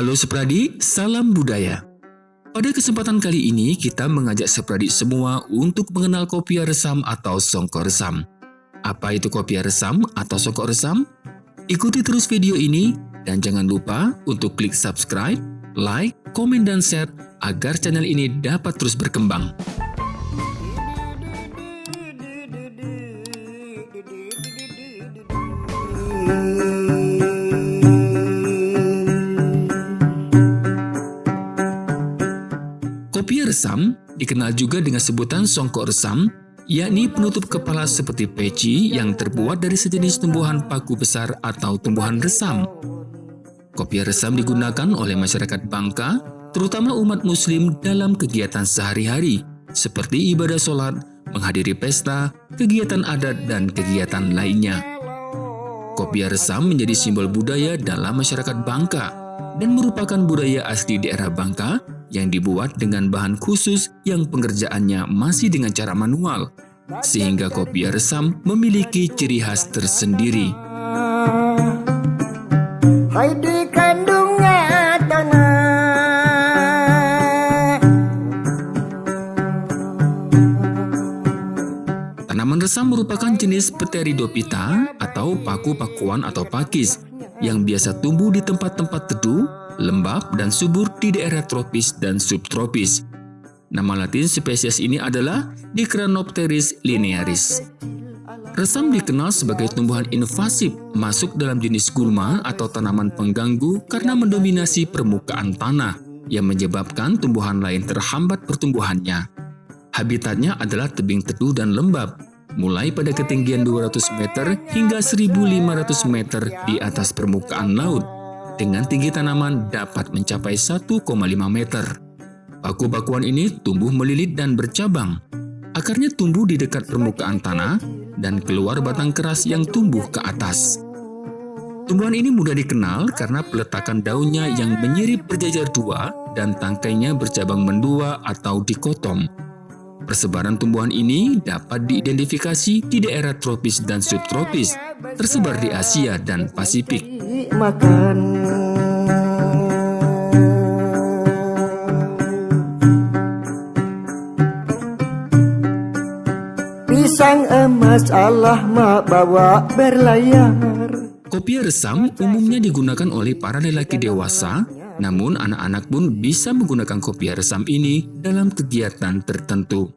Halo Sepradi, salam budaya. Pada kesempatan kali ini kita mengajak Sepradi semua untuk mengenal kopiah resam atau songkok resam. Apa itu kopiah resam atau songkok resam? Ikuti terus video ini dan jangan lupa untuk klik subscribe, like, komen, dan share agar channel ini dapat terus berkembang. Resam dikenal juga dengan sebutan songkok resam, yakni penutup kepala seperti peci yang terbuat dari sejenis tumbuhan paku besar atau tumbuhan resam. Kopi resam digunakan oleh masyarakat Bangka, terutama umat muslim dalam kegiatan sehari-hari, seperti ibadah sholat, menghadiri pesta, kegiatan adat, dan kegiatan lainnya. Kopi resam menjadi simbol budaya dalam masyarakat Bangka dan merupakan budaya asli daerah Bangka yang dibuat dengan bahan khusus yang pengerjaannya masih dengan cara manual, sehingga kopi resam memiliki ciri khas tersendiri. Hai di kandungnya tanah Tanaman resam merupakan jenis Pteridophyta atau paku-pakuan atau pakis yang biasa tumbuh di tempat-tempat teduh lembab dan subur di daerah tropis dan subtropis. Nama latin spesies ini adalah Dicranopteris linearis. Resam dikenal sebagai tumbuhan invasif masuk dalam jenis gulma atau tanaman pengganggu karena mendominasi permukaan tanah yang menyebabkan tumbuhan lain terhambat pertumbuhannya. Habitatnya adalah tebing teduh dan lembab, mulai pada ketinggian 200 meter hingga 1500 meter di atas permukaan laut dengan tinggi tanaman dapat mencapai 1,5 meter. Paku-pakuan ini tumbuh melilit dan bercabang. Akarnya tumbuh di dekat permukaan tanah dan keluar batang keras yang tumbuh ke atas. Tumbuhan ini mudah dikenal karena peletakan daunnya yang menyirip berjajar dua dan tangkainya bercabang mendua atau dikotom. Persebaran tumbuhan ini dapat diidentifikasi di daerah tropis dan subtropis, tersebar di Asia dan Pasifik. Pisang emas Allah bawa berlayar Kopi resam umumnya digunakan oleh para lelaki dewasa, namun anak-anak pun bisa menggunakan kopi resam ini dalam kegiatan tertentu.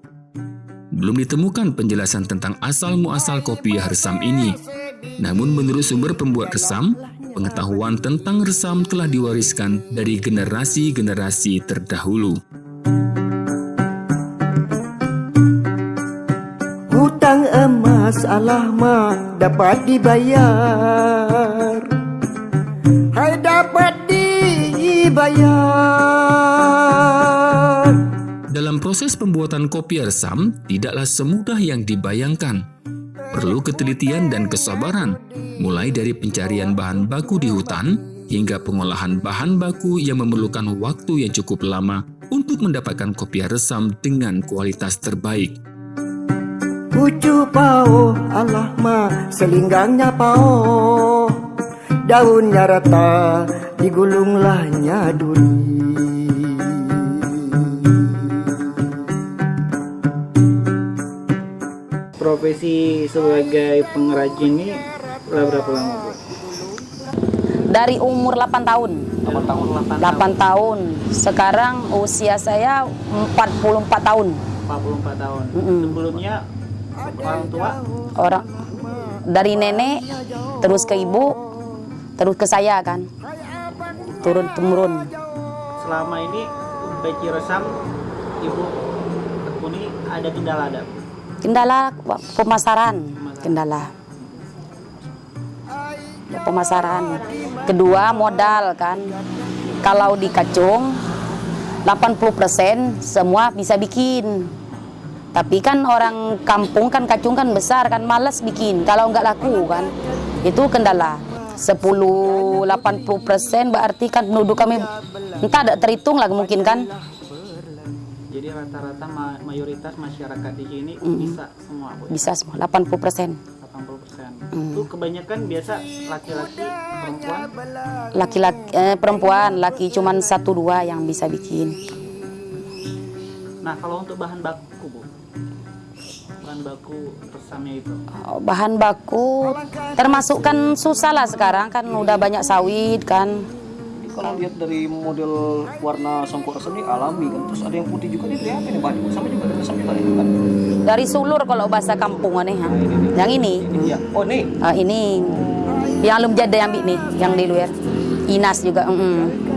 Belum ditemukan penjelasan tentang asal-muasal kopi resam ini, namun menurut sumber pembuat resam, pengetahuan tentang resam telah diwariskan dari generasi-generasi terdahulu. Hutang emas Allah dapat dibayar Hai dapat dibayar Dalam proses pembuatan kopi resam tidaklah semudah yang dibayangkan. Perlu ketelitian dan kesabaran Mulai dari pencarian bahan baku di hutan Hingga pengolahan bahan baku yang memerlukan waktu yang cukup lama Untuk mendapatkan kopi resam dengan kualitas terbaik. Pucu pao Allah ma selinggangnya pao. Daunnya rata digulunglahnya duri Profesi sebagai pengrajin ini berapa lama Bu? Dari umur 8 tahun. 8 tahun 8, 8 tahun. Sekarang usia saya 44 tahun. 44 tahun. Mm -mm. Sebelumnya orang tua? Orang dari nenek terus ke ibu terus ke saya kan turun temurun selama ini peci resam ibu tekuni ada kendala ada kendala pemasaran. Kendala. Pemasaran. Kedua modal kan. Kalau di kacung 80% semua bisa bikin. Tapi kan orang kampung kan kacung kan besar kan malas bikin. Kalau nggak laku kan. Itu kendala 10-80 persen berarti kan penduduk kami entah ada terhitung lah mungkin kan. Jadi rata-rata ma mayoritas masyarakat di sini Mm. bisa semua Bu bisa semua 80 persen. 80 persen. Itu kebanyakan biasa laki-laki perempuan? Laki-laki eh, perempuan, laki cuman satu dua yang bisa bikin. nah kalau untuk bahan baku bu baku resamnya itu Oh, Bahan baku termasuk kan susah lah sekarang kan udah banyak sawit kan. Kalau lihat dari model warna songkok resam ini alami kan, terus ada yang putih juga nih lihat ini baju sama juga ada resam juga nih kan. Dari sulur kalau bahasa kampung nih, ha. Yang ini. Iya. Oh nih, Ah, ini yang belum jadi yang ni, yang di luar. Inas juga. mm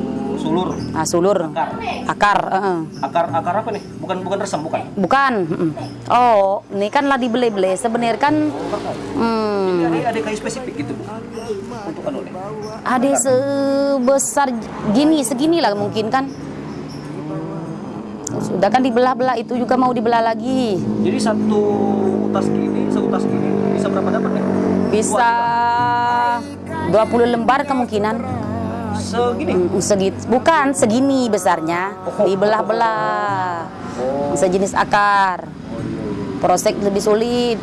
sulur, Ah, sulur. akar, Akar. eh. akar akar apa nih? Bukan bukan resam bukan. Bukan. Oh, ini kan lah dibeli-beli. Sebenarnya kan hmm, Ada ada kayu spesifik gitu Bu. untuk anu nih. ada sebesar gini, segini lah mungkin kan. Sudah kan dibelah-belah itu juga mau dibelah lagi. Jadi satu tas gini, satu tas gini bisa berapa dapat nih? Bisa 20 lembar kemungkinan. Segini. Segit, bukan segini besarnya, dibelah-belah. Sejenis akar. Proses lebih sulit.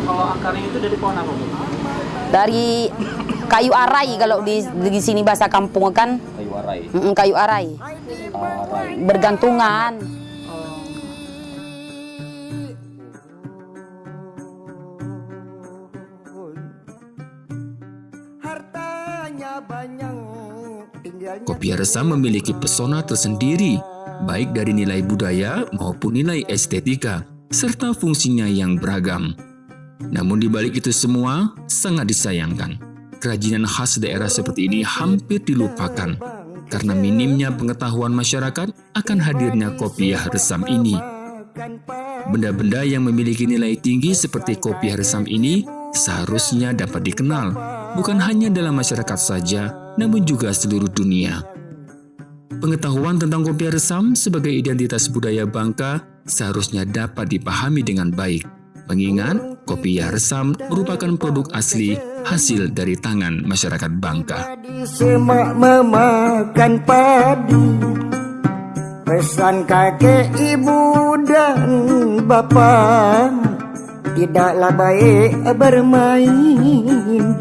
kalau akarnya itu dari pohon apa bu Dari kayu arai kalau di, di sini bahasa kampung kan Kayu arai. mm, kayu arai. Arai. Bergantungan. Hartanya banyak Kopi resam memiliki pesona tersendiri, baik dari nilai budaya maupun nilai estetika, serta fungsinya yang beragam. Namun di balik itu semua, sangat disayangkan. Kerajinan khas daerah seperti ini hampir dilupakan karena minimnya pengetahuan masyarakat akan hadirnya kopiah resam ini. Benda-benda yang memiliki nilai tinggi seperti kopiah resam ini seharusnya dapat dikenal, bukan hanya dalam masyarakat saja, namun juga seluruh dunia. Pengetahuan tentang kopiah resam sebagai identitas budaya Bangka seharusnya dapat dipahami dengan baik, mengingat kopiah resam merupakan produk asli hasil dari tangan masyarakat Bangka. Semak memakan padi Pesan kakek ibu dan bapak Tidaklah baik bermain